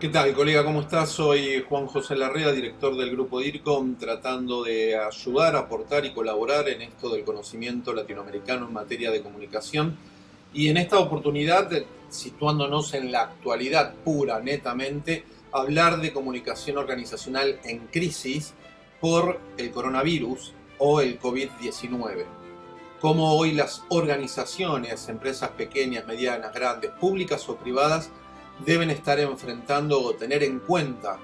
¿Qué tal, colega? ¿Cómo estás? Soy Juan José Larrea, director del grupo DIRCOM, tratando de ayudar, aportar y colaborar en esto del conocimiento latinoamericano en materia de comunicación. Y en esta oportunidad, situándonos en la actualidad pura, netamente, hablar de comunicación organizacional en crisis por el coronavirus o el COVID-19. Cómo hoy las organizaciones, empresas pequeñas, medianas, grandes, públicas o privadas, deben estar enfrentando o tener en cuenta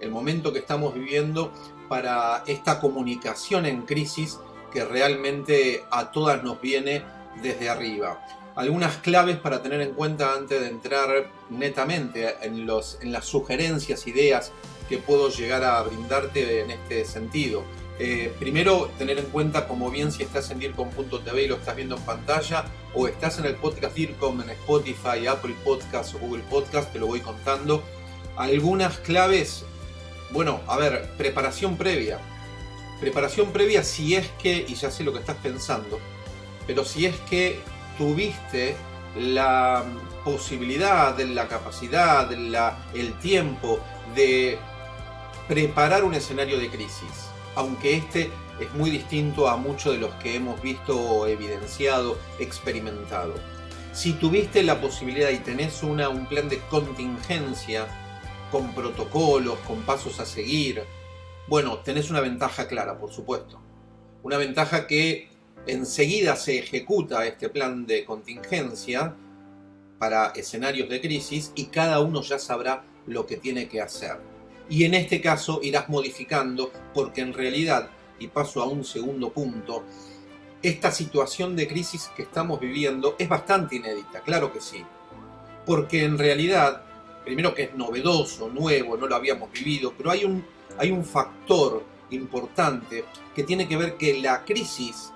el momento que estamos viviendo para esta comunicación en crisis que realmente a todas nos viene desde arriba. Algunas claves para tener en cuenta antes de entrar netamente en, los, en las sugerencias, ideas que puedo llegar a brindarte en este sentido. Eh, primero, tener en cuenta como bien si estás en DIRCOM.tv y lo estás viendo en pantalla o estás en el podcast DIRCOM en Spotify, Apple Podcast o Google Podcast, te lo voy contando. Algunas claves, bueno, a ver, preparación previa. Preparación previa si es que, y ya sé lo que estás pensando, pero si es que tuviste la posibilidad, la capacidad, el tiempo de preparar un escenario de crisis aunque este es muy distinto a muchos de los que hemos visto, evidenciado, experimentado. Si tuviste la posibilidad y tenés un plan de contingencia, con protocolos, con pasos a seguir, bueno, tenés una ventaja clara, por supuesto. Una ventaja que enseguida se ejecuta este plan de contingencia para escenarios de crisis y cada uno ya sabrá lo que tiene que hacer y en este caso irás modificando porque en realidad, y paso a un segundo punto, esta situación de crisis que estamos viviendo es bastante inédita, claro que sí, porque en realidad, primero que es novedoso, nuevo, no lo habíamos vivido, pero hay un, hay un factor importante que tiene que ver que la crisis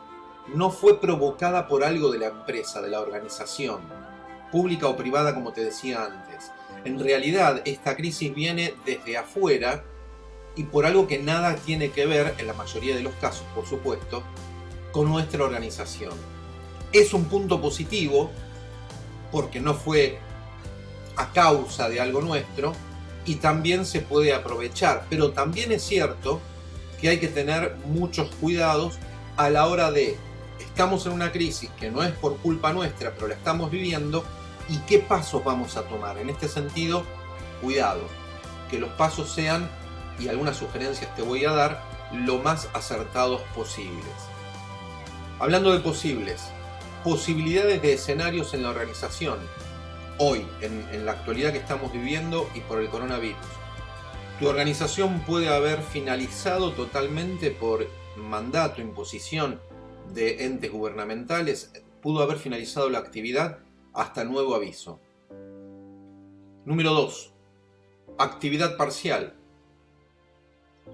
no fue provocada por algo de la empresa, de la organización, pública o privada como te decía antes, en realidad, esta crisis viene desde afuera y por algo que nada tiene que ver, en la mayoría de los casos, por supuesto, con nuestra organización. Es un punto positivo porque no fue a causa de algo nuestro y también se puede aprovechar. Pero también es cierto que hay que tener muchos cuidados a la hora de estamos en una crisis que no es por culpa nuestra, pero la estamos viviendo y qué pasos vamos a tomar. En este sentido, cuidado, que los pasos sean, y algunas sugerencias te voy a dar, lo más acertados posibles. Hablando de posibles, posibilidades de escenarios en la organización, hoy, en, en la actualidad que estamos viviendo y por el coronavirus. Tu organización puede haber finalizado totalmente por mandato, imposición de entes gubernamentales, pudo haber finalizado la actividad hasta nuevo aviso. Número 2. Actividad parcial.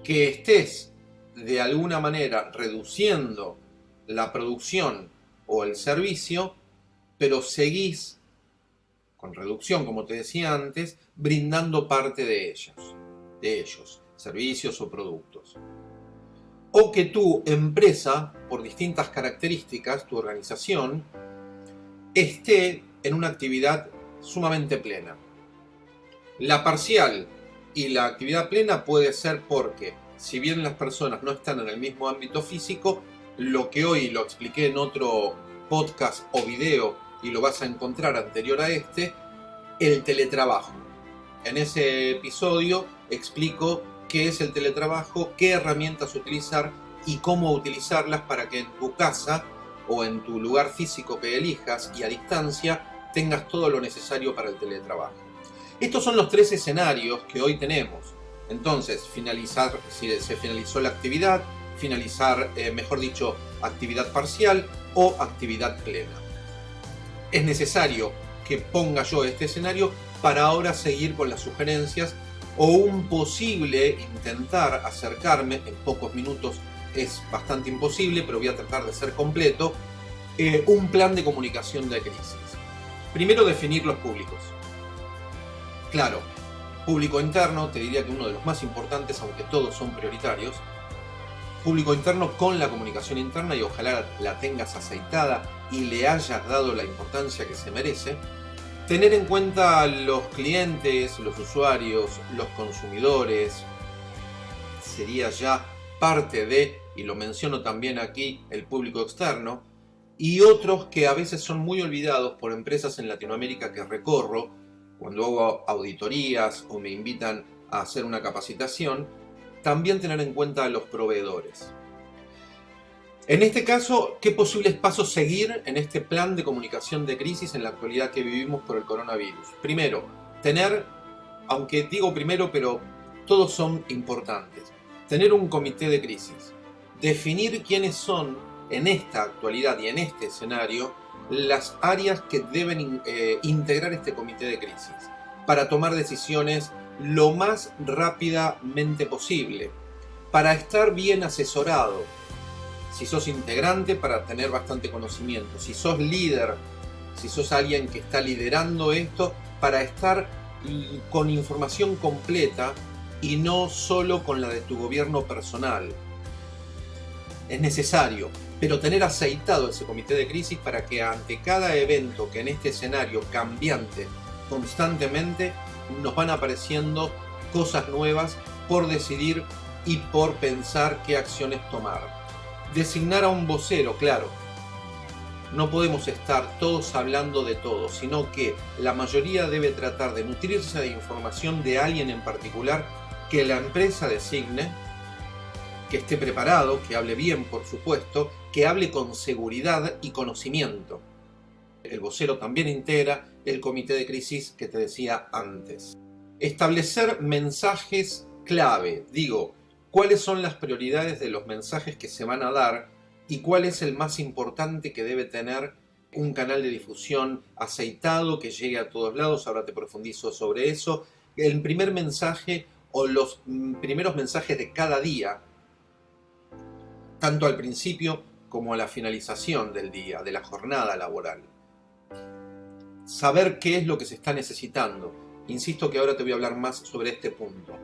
Que estés de alguna manera reduciendo la producción o el servicio, pero seguís con reducción, como te decía antes, brindando parte de ellos, de ellos, servicios o productos. O que tu empresa, por distintas características, tu organización, esté en una actividad sumamente plena. La parcial y la actividad plena puede ser porque, si bien las personas no están en el mismo ámbito físico, lo que hoy lo expliqué en otro podcast o video y lo vas a encontrar anterior a este, el teletrabajo. En ese episodio explico qué es el teletrabajo, qué herramientas utilizar y cómo utilizarlas para que en tu casa o en tu lugar físico que elijas y a distancia tengas todo lo necesario para el teletrabajo. Estos son los tres escenarios que hoy tenemos. Entonces, finalizar, si se finalizó la actividad, finalizar, eh, mejor dicho, actividad parcial o actividad plena. Es necesario que ponga yo este escenario para ahora seguir con las sugerencias o un posible intentar acercarme, en pocos minutos es bastante imposible, pero voy a tratar de ser completo, eh, un plan de comunicación de crisis. Primero definir los públicos. Claro, público interno, te diría que uno de los más importantes, aunque todos son prioritarios. Público interno con la comunicación interna y ojalá la tengas aceitada y le hayas dado la importancia que se merece. Tener en cuenta los clientes, los usuarios, los consumidores, sería ya parte de, y lo menciono también aquí, el público externo, y otros que a veces son muy olvidados por empresas en Latinoamérica que recorro, cuando hago auditorías o me invitan a hacer una capacitación, también tener en cuenta a los proveedores. En este caso, ¿qué posibles pasos seguir en este plan de comunicación de crisis en la actualidad que vivimos por el coronavirus? Primero, tener, aunque digo primero, pero todos son importantes, tener un comité de crisis, definir quiénes son en esta actualidad y en este escenario las áreas que deben eh, integrar este comité de crisis para tomar decisiones lo más rápidamente posible, para estar bien asesorado. Si sos integrante, para tener bastante conocimiento. Si sos líder, si sos alguien que está liderando esto, para estar con información completa y no solo con la de tu gobierno personal. Es necesario, pero tener aceitado ese comité de crisis para que ante cada evento que en este escenario cambiante constantemente nos van apareciendo cosas nuevas por decidir y por pensar qué acciones tomar. Designar a un vocero, claro. No podemos estar todos hablando de todo, sino que la mayoría debe tratar de nutrirse de información de alguien en particular que la empresa designe, que esté preparado, que hable bien, por supuesto, que hable con seguridad y conocimiento. El vocero también integra el comité de crisis que te decía antes. Establecer mensajes clave. Digo, cuáles son las prioridades de los mensajes que se van a dar y cuál es el más importante que debe tener un canal de difusión aceitado que llegue a todos lados. Ahora te profundizo sobre eso. El primer mensaje o los mm, primeros mensajes de cada día, tanto al principio como a la finalización del día, de la jornada laboral. Saber qué es lo que se está necesitando Insisto que ahora te voy a hablar más sobre este punto.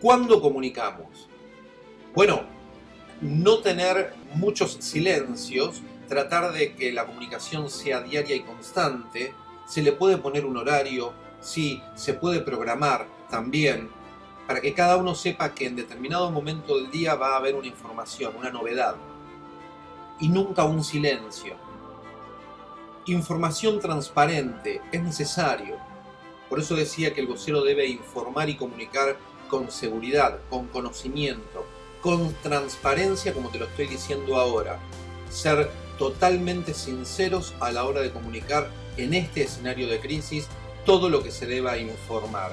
¿Cuándo comunicamos? Bueno, no tener muchos silencios, tratar de que la comunicación sea diaria y constante, se le puede poner un horario, sí, se puede programar también, para que cada uno sepa que en determinado momento del día va a haber una información, una novedad, y nunca un silencio. Información transparente es necesario, por eso decía que el vocero debe informar y comunicar con seguridad, con conocimiento, con transparencia, como te lo estoy diciendo ahora. Ser totalmente sinceros a la hora de comunicar en este escenario de crisis todo lo que se deba informar.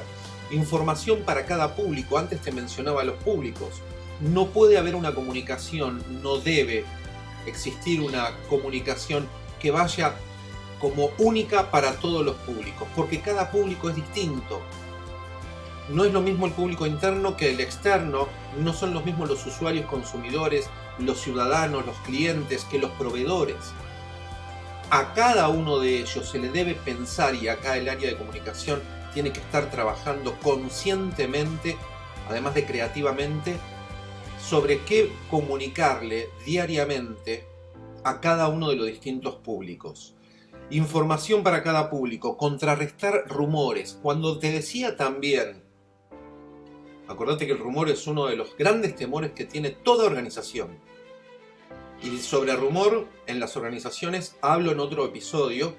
Información para cada público, antes te mencionaba los públicos. No puede haber una comunicación, no debe existir una comunicación que vaya como única para todos los públicos, porque cada público es distinto. No es lo mismo el público interno que el externo, no son los mismos los usuarios consumidores, los ciudadanos, los clientes, que los proveedores. A cada uno de ellos se le debe pensar y acá el área de comunicación tiene que estar trabajando conscientemente, además de creativamente, sobre qué comunicarle diariamente a cada uno de los distintos públicos. Información para cada público, contrarrestar rumores. Cuando te decía también, acordate que el rumor es uno de los grandes temores que tiene toda organización. Y sobre rumor en las organizaciones hablo en otro episodio,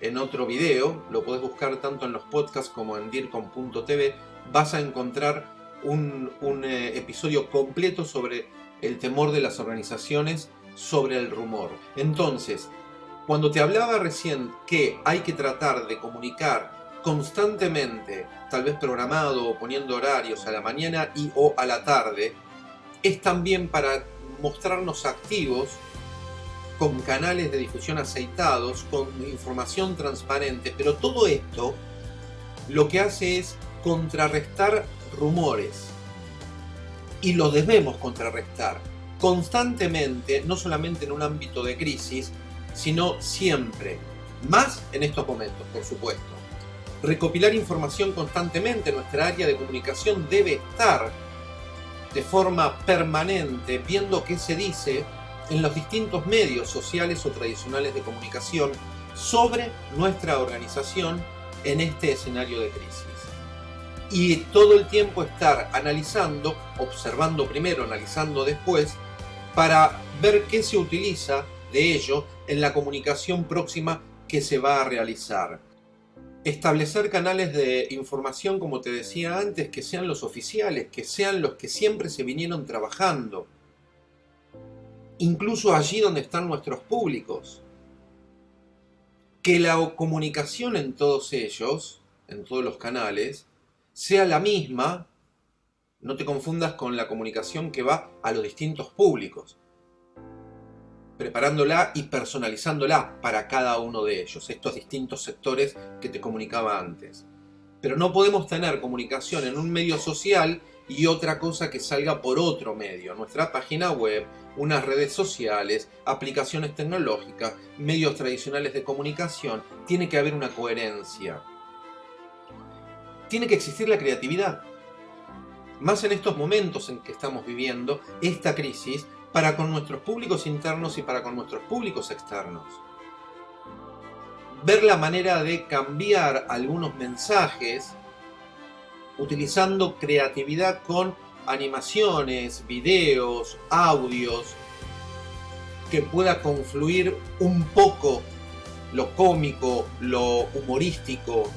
en otro video, lo puedes buscar tanto en los podcasts como en dircom.tv, vas a encontrar un, un eh, episodio completo sobre el temor de las organizaciones sobre el rumor. Entonces, cuando te hablaba recién que hay que tratar de comunicar constantemente, tal vez programado o poniendo horarios a la mañana y o a la tarde, es también para mostrarnos activos con canales de difusión aceitados, con información transparente, pero todo esto lo que hace es contrarrestar rumores. Y lo debemos contrarrestar constantemente, no solamente en un ámbito de crisis, sino siempre, más en estos momentos, por supuesto. Recopilar información constantemente, nuestra área de comunicación debe estar de forma permanente viendo qué se dice en los distintos medios sociales o tradicionales de comunicación sobre nuestra organización en este escenario de crisis. Y todo el tiempo estar analizando, observando primero, analizando después, para ver qué se utiliza de ello en la comunicación próxima que se va a realizar. Establecer canales de información, como te decía antes, que sean los oficiales, que sean los que siempre se vinieron trabajando. Incluso allí donde están nuestros públicos que la comunicación en todos ellos, en todos los canales, sea la misma, no te confundas con la comunicación que va a los distintos públicos, preparándola y personalizándola para cada uno de ellos, estos distintos sectores que te comunicaba antes. Pero no podemos tener comunicación en un medio social y otra cosa que salga por otro medio, nuestra página web, unas redes sociales, aplicaciones tecnológicas, medios tradicionales de comunicación, tiene que haber una coherencia. Tiene que existir la creatividad. Más en estos momentos en que estamos viviendo esta crisis para con nuestros públicos internos y para con nuestros públicos externos. Ver la manera de cambiar algunos mensajes utilizando creatividad con animaciones, videos, audios, que pueda confluir un poco lo cómico, lo humorístico,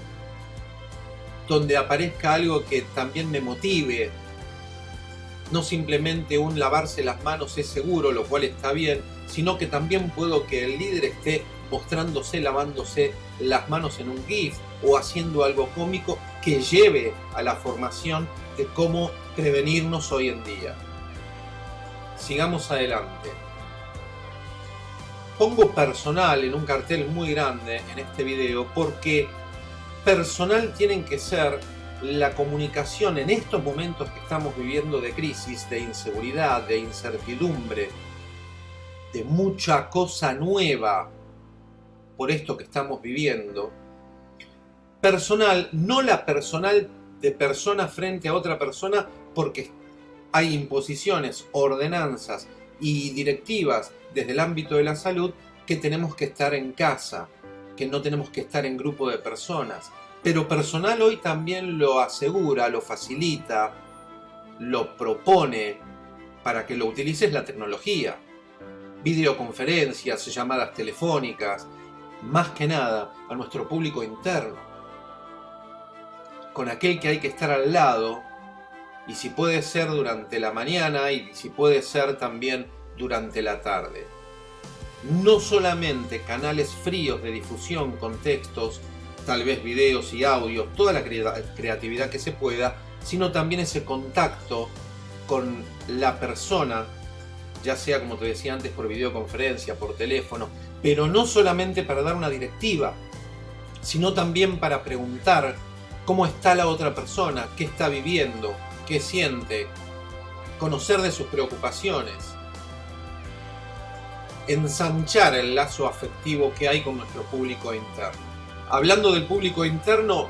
donde aparezca algo que también me motive, no simplemente un lavarse las manos es seguro, lo cual está bien, sino que también puedo que el líder esté mostrándose, lavándose las manos en un GIF o haciendo algo cómico que lleve a la formación de cómo prevenirnos hoy en día. Sigamos adelante. Pongo personal en un cartel muy grande en este video porque personal tienen que ser la comunicación en estos momentos que estamos viviendo de crisis, de inseguridad, de incertidumbre, de mucha cosa nueva por esto que estamos viviendo, personal, no la personal de persona frente a otra persona, porque hay imposiciones, ordenanzas y directivas desde el ámbito de la salud que tenemos que estar en casa, que no tenemos que estar en grupo de personas. Pero personal hoy también lo asegura, lo facilita, lo propone para que lo utilices la tecnología. Videoconferencias, llamadas telefónicas, más que nada a nuestro público interno con aquel que hay que estar al lado, y si puede ser durante la mañana y si puede ser también durante la tarde. No solamente canales fríos de difusión con textos, tal vez videos y audios, toda la creatividad que se pueda, sino también ese contacto con la persona, ya sea como te decía antes por videoconferencia, por teléfono, pero no solamente para dar una directiva, sino también para preguntar cómo está la otra persona, qué está viviendo, qué siente, conocer de sus preocupaciones, ensanchar el lazo afectivo que hay con nuestro público interno. Hablando del público interno,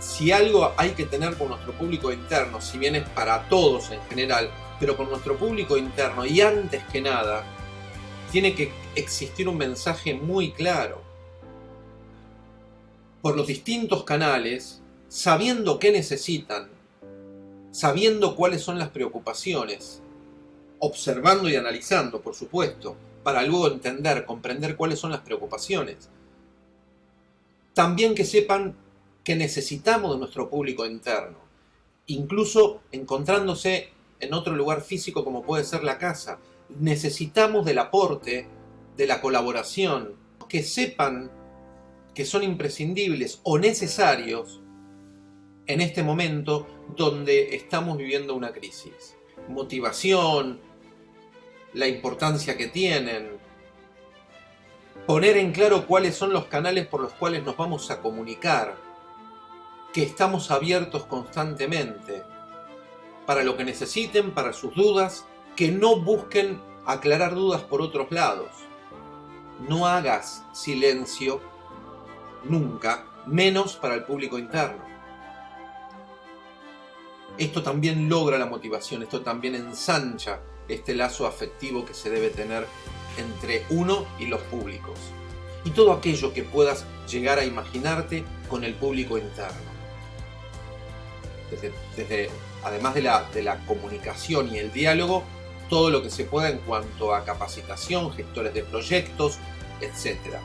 si algo hay que tener con nuestro público interno, si bien es para todos en general, pero con nuestro público interno y antes que nada, tiene que existir un mensaje muy claro por los distintos canales, sabiendo qué necesitan, sabiendo cuáles son las preocupaciones, observando y analizando, por supuesto, para luego entender, comprender cuáles son las preocupaciones. También que sepan que necesitamos de nuestro público interno, incluso encontrándose en otro lugar físico como puede ser la casa. Necesitamos del aporte, de la colaboración, que sepan que son imprescindibles o necesarios en este momento donde estamos viviendo una crisis. Motivación, la importancia que tienen, poner en claro cuáles son los canales por los cuales nos vamos a comunicar, que estamos abiertos constantemente para lo que necesiten, para sus dudas, que no busquen aclarar dudas por otros lados. No hagas silencio nunca, menos para el público interno. Esto también logra la motivación, esto también ensancha este lazo afectivo que se debe tener entre uno y los públicos. y todo aquello que puedas llegar a imaginarte con el público interno. Desde, además de la, de la comunicación y el diálogo, todo lo que se pueda en cuanto a capacitación, gestores de proyectos, etc.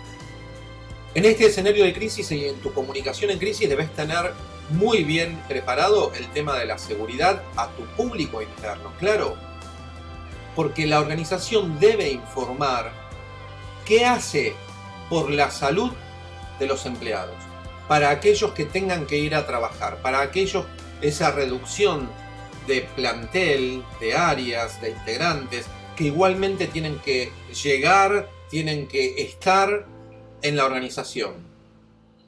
En este escenario de crisis y en tu comunicación en crisis debes tener muy bien preparado el tema de la seguridad a tu público interno, claro, porque la organización debe informar qué hace por la salud de los empleados, para aquellos que tengan que ir a trabajar, para aquellos esa reducción de plantel, de áreas, de integrantes, que igualmente tienen que llegar, tienen que estar en la organización.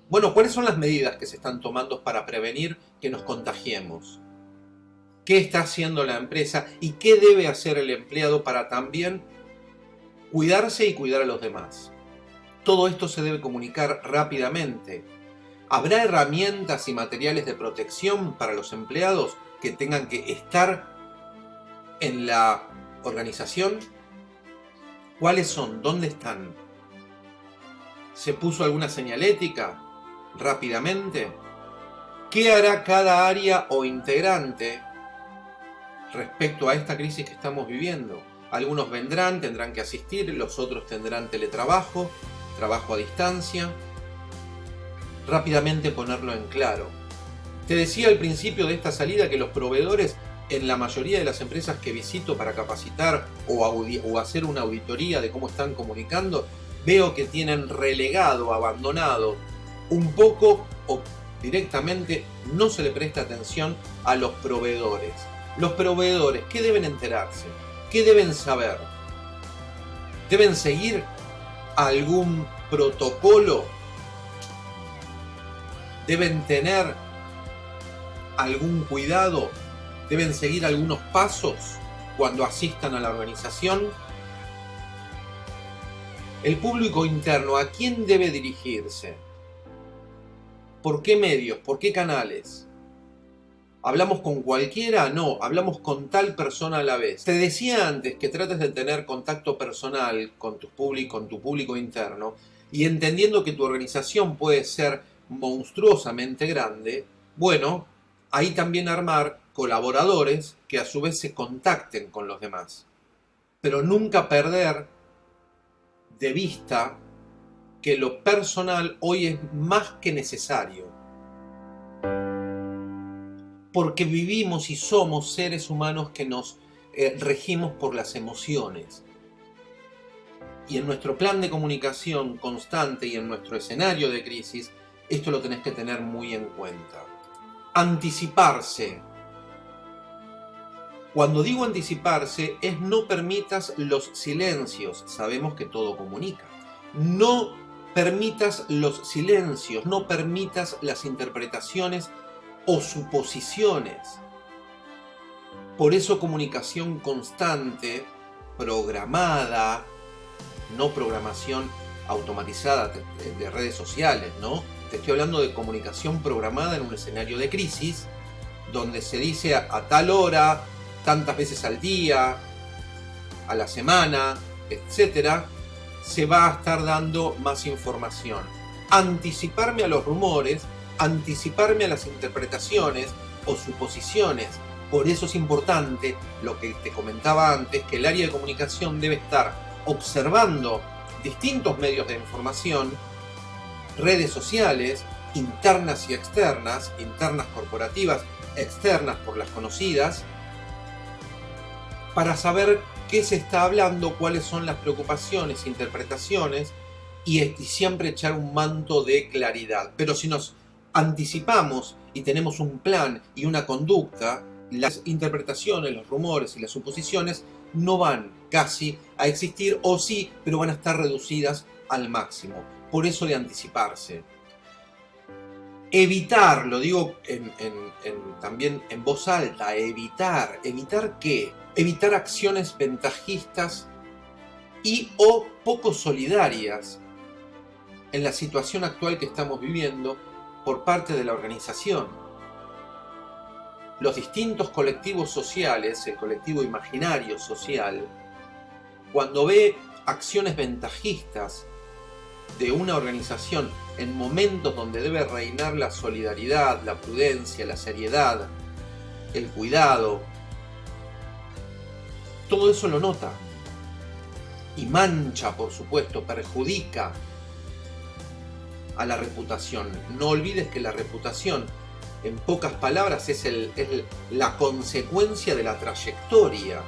Bueno, ¿cuáles son las medidas que se están tomando para prevenir que nos contagiemos? ¿Qué está haciendo la empresa y qué debe hacer el empleado para también cuidarse y cuidar a los demás? Todo esto se debe comunicar rápidamente. ¿Habrá herramientas y materiales de protección para los empleados que tengan que estar en la organización? ¿Cuáles son? ¿Dónde están? ¿Se puso alguna señalética? rápidamente? ¿Qué hará cada área o integrante respecto a esta crisis que estamos viviendo? Algunos vendrán, tendrán que asistir, los otros tendrán teletrabajo, trabajo a distancia. Rápidamente ponerlo en claro. Te decía al principio de esta salida que los proveedores en la mayoría de las empresas que visito para capacitar o, o, hacer una auditoría de cómo están comunicando, veo que tienen relegado, abandonado un poco o directamente no se le presta atención a los proveedores. Los proveedores, ¿qué deben enterarse? ¿Qué deben saber? ¿Deben seguir algún protocolo? ¿Deben tener algún cuidado? ¿Deben seguir algunos pasos cuando asistan a la organización? El público interno, ¿a quién debe dirigirse? ¿Por qué medios? ¿Por qué canales? ¿Hablamos con cualquiera? No, hablamos con tal persona a la vez. Te decía antes que trates de tener contacto personal con tu, público, con tu público interno y entendiendo que tu organización puede ser monstruosamente grande, bueno, ahí también armar colaboradores que a su vez se contacten con los demás. Pero nunca perder de vista que lo personal hoy es más que necesario. Porque vivimos y somos seres humanos que nos eh, regimos por las emociones. Y en nuestro plan de comunicación constante y en nuestro escenario de crisis, esto lo tenés que tener muy en cuenta. Anticiparse. Cuando digo anticiparse es no permitas los silencios. Sabemos que todo comunica. No permitas los silencios, no permitas las interpretaciones o suposiciones. Por eso comunicación constante, programada, no programación automatizada de redes sociales, ¿no? Te estoy hablando de comunicación programada en un escenario de crisis, donde se dice a, tal hora, tantas veces al día, a la semana, etcétera, se va a estar dando más información. Anticiparme a los rumores, anticiparme a las interpretaciones o suposiciones. Por eso es importante lo que te comentaba antes, que el área de comunicación debe estar observando distintos medios de información, redes sociales, internas y externas, internas corporativas, externas por las conocidas, para saber qué se está hablando, cuáles son las preocupaciones, interpretaciones y, siempre echar un manto de claridad. Pero si nos anticipamos y tenemos un plan y una conducta, las interpretaciones, los rumores y las suposiciones no van casi a existir o sí, pero van a estar reducidas al máximo. Por eso de anticiparse. Evitar, lo digo también en voz alta, evitar. ¿Evitar qué? evitar acciones ventajistas y o poco solidarias en la situación actual que estamos viviendo por parte de la organización. Los distintos colectivos sociales, el colectivo imaginario social, cuando ve acciones ventajistas de una organización en momentos donde debe reinar la solidaridad, la prudencia, la seriedad, el cuidado, todo eso lo nota. Y mancha, por supuesto, perjudica a la reputación. No olvides que la reputación, en pocas palabras, es, el, la consecuencia de la trayectoria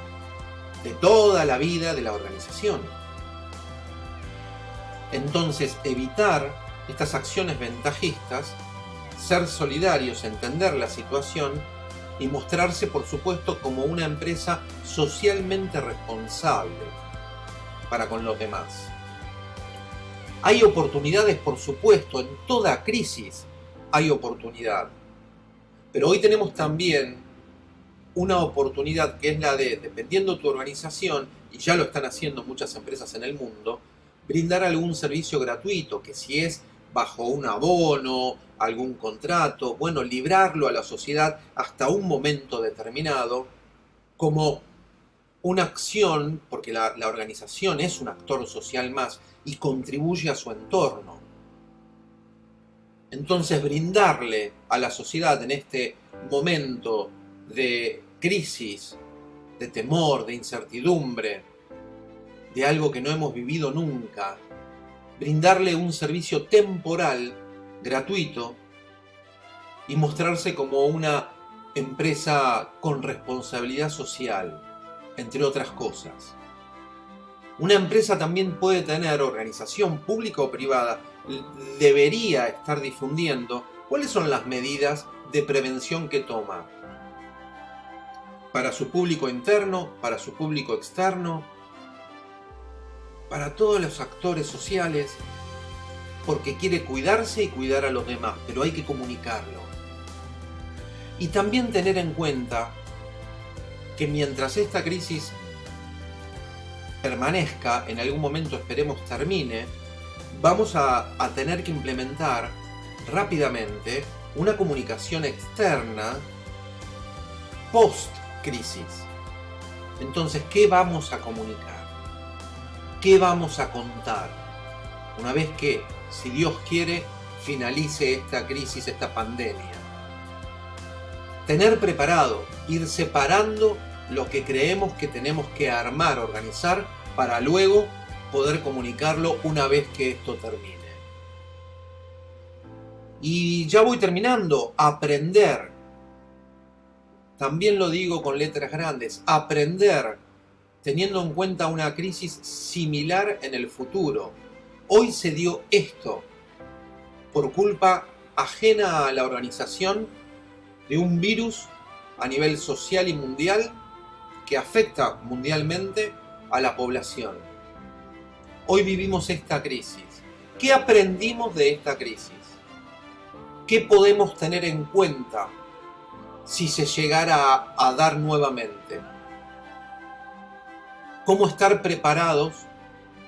de toda la vida de la organización. Entonces, evitar estas acciones ventajistas, ser solidarios, entender la situación y mostrarse, por supuesto, como una empresa socialmente responsable para con los demás. Hay oportunidades, por supuesto, en toda crisis hay oportunidad. Pero hoy tenemos también una oportunidad que es la de, dependiendo tu organización, y ya lo están haciendo muchas empresas en el mundo, brindar algún servicio gratuito, que si es bajo un abono, algún contrato, bueno, librarlo a la sociedad hasta un momento determinado como una acción, porque la, organización es un actor social más y contribuye a su entorno. Entonces brindarle a la sociedad en este momento de crisis, de temor, de incertidumbre, de algo que no hemos vivido nunca, brindarle un servicio temporal, gratuito, y mostrarse como una empresa con responsabilidad social, entre otras cosas. Una empresa también puede tener, organización pública o privada, debería estar difundiendo cuáles son las medidas de prevención que toma para su público interno, para su público externo, para todos los actores sociales, porque quiere cuidarse y cuidar a los demás, pero hay que comunicarlo. Y también tener en cuenta que mientras esta crisis permanezca, en algún momento esperemos termine, vamos a, tener que implementar rápidamente una comunicación externa post-crisis. Entonces, ¿qué vamos a comunicar? ¿Qué vamos a contar? Una vez que, si Dios quiere, finalice esta crisis, esta pandemia. Tener preparado, ir separando lo que creemos que tenemos que armar, organizar, para luego poder comunicarlo una vez que esto termine. Y ya voy terminando, aprender. También lo digo con letras grandes, aprender teniendo en cuenta una crisis similar en el futuro. Hoy se dio esto por culpa ajena a la organización de un virus a nivel social y mundial que afecta mundialmente a la población. Hoy vivimos esta crisis. ¿Qué aprendimos de esta crisis? ¿Qué podemos tener en cuenta si se llegara a, dar nuevamente? Cómo estar preparados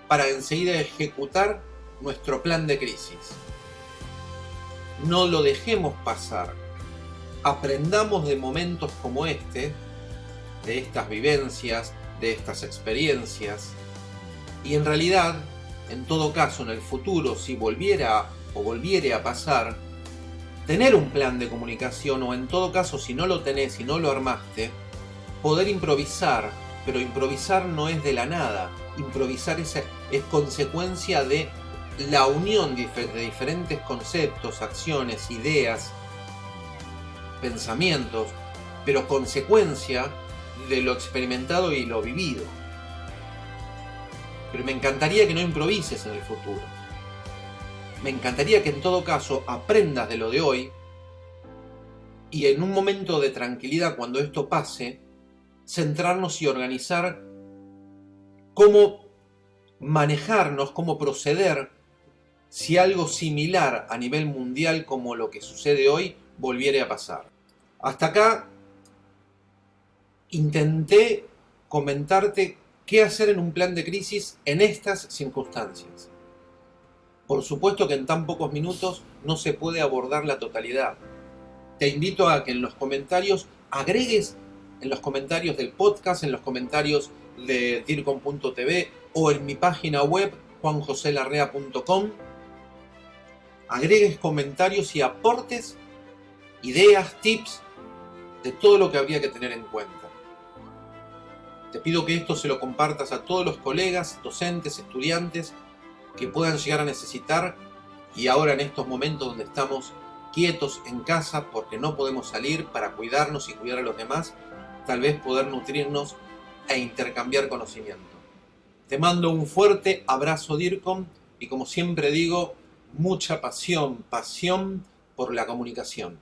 para enseguida ejecutar nuestro plan de crisis. No lo dejemos pasar. Aprendamos de momentos como este, de estas vivencias, de estas experiencias. Y en realidad, en todo caso, en el futuro, si volviera o volviere a pasar, tener un plan de comunicación o en todo caso, si no lo tenés y no lo armaste, poder improvisar pero improvisar no es de la nada. Improvisar es, es consecuencia de la unión de diferentes conceptos, acciones, ideas, pensamientos, pero consecuencia de lo experimentado y lo vivido. Pero me encantaría que no improvises en el futuro. Me encantaría que en todo caso aprendas de lo de hoy y en un momento de tranquilidad cuando esto pase, centrarnos y organizar cómo manejarnos, cómo proceder si algo similar a nivel mundial como lo que sucede hoy volviera a pasar. Hasta acá intenté comentarte qué hacer en un plan de crisis en estas circunstancias. Por supuesto que en tan pocos minutos no se puede abordar la totalidad. Te invito a que en los comentarios agregues en los comentarios del podcast, en los comentarios de DIRCOM.tv o en mi página web juanjoselarrea.com, agregues comentarios y aportes, ideas, tips de todo lo que habría que tener en cuenta. Te pido que esto se lo compartas a todos los colegas, docentes, estudiantes que puedan llegar a necesitar y ahora en estos momentos donde estamos quietos en casa porque no podemos salir para cuidarnos y cuidar a los demás, tal vez poder nutrirnos e intercambiar conocimiento. Te mando un fuerte abrazo DIRCOM y como siempre digo, mucha pasión, pasión por la comunicación.